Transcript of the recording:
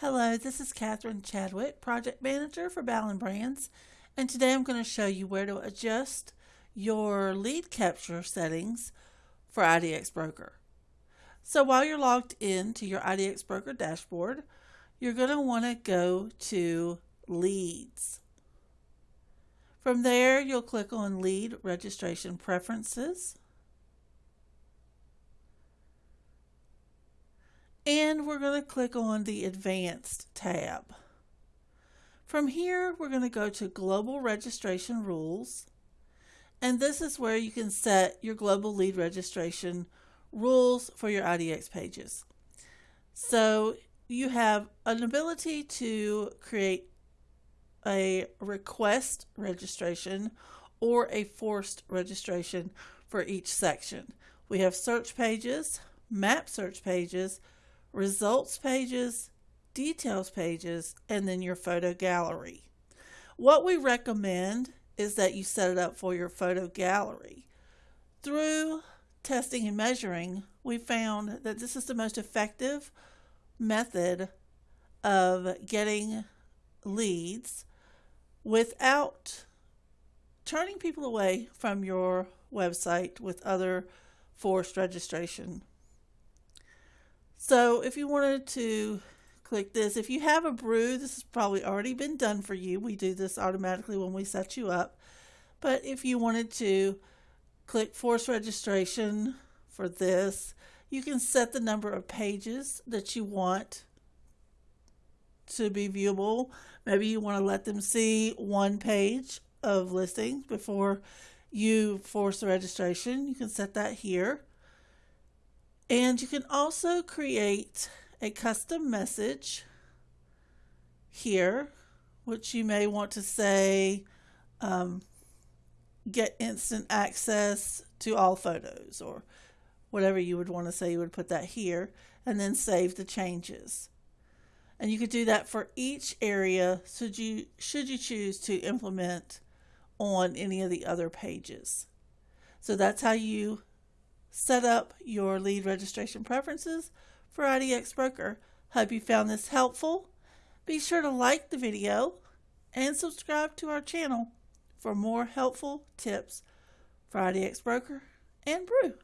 Hello, this is Catherine Chadwick, Project Manager for Ballen Brands, and today I'm going to show you where to adjust your lead capture settings for IDX Broker. So while you're logged in to your IDX Broker dashboard, you're going to want to go to Leads. From there, you'll click on Lead Registration Preferences. And we're going to click on the Advanced tab. From here, we're going to go to Global Registration Rules, and this is where you can set your global lead registration rules for your IDX pages. So you have an ability to create a request registration or a forced registration for each section. We have search pages, map search pages, results pages, details pages, and then your photo gallery. What we recommend is that you set it up for your photo gallery. Through testing and measuring, we found that this is the most effective method of getting leads without turning people away from your website with other forced registration so if you wanted to click this, if you have a brew, this has probably already been done for you. We do this automatically when we set you up. But if you wanted to click force registration for this, you can set the number of pages that you want to be viewable. Maybe you want to let them see one page of listings before you force the registration. You can set that here. And you can also create a custom message here, which you may want to say, um, get instant access to all photos or whatever you would want to say, you would put that here and then save the changes. And you could do that for each area should you, should you choose to implement on any of the other pages. So that's how you set up your lead registration preferences for IDX Broker. Hope you found this helpful. Be sure to like the video and subscribe to our channel for more helpful tips for IDX Broker and Brew.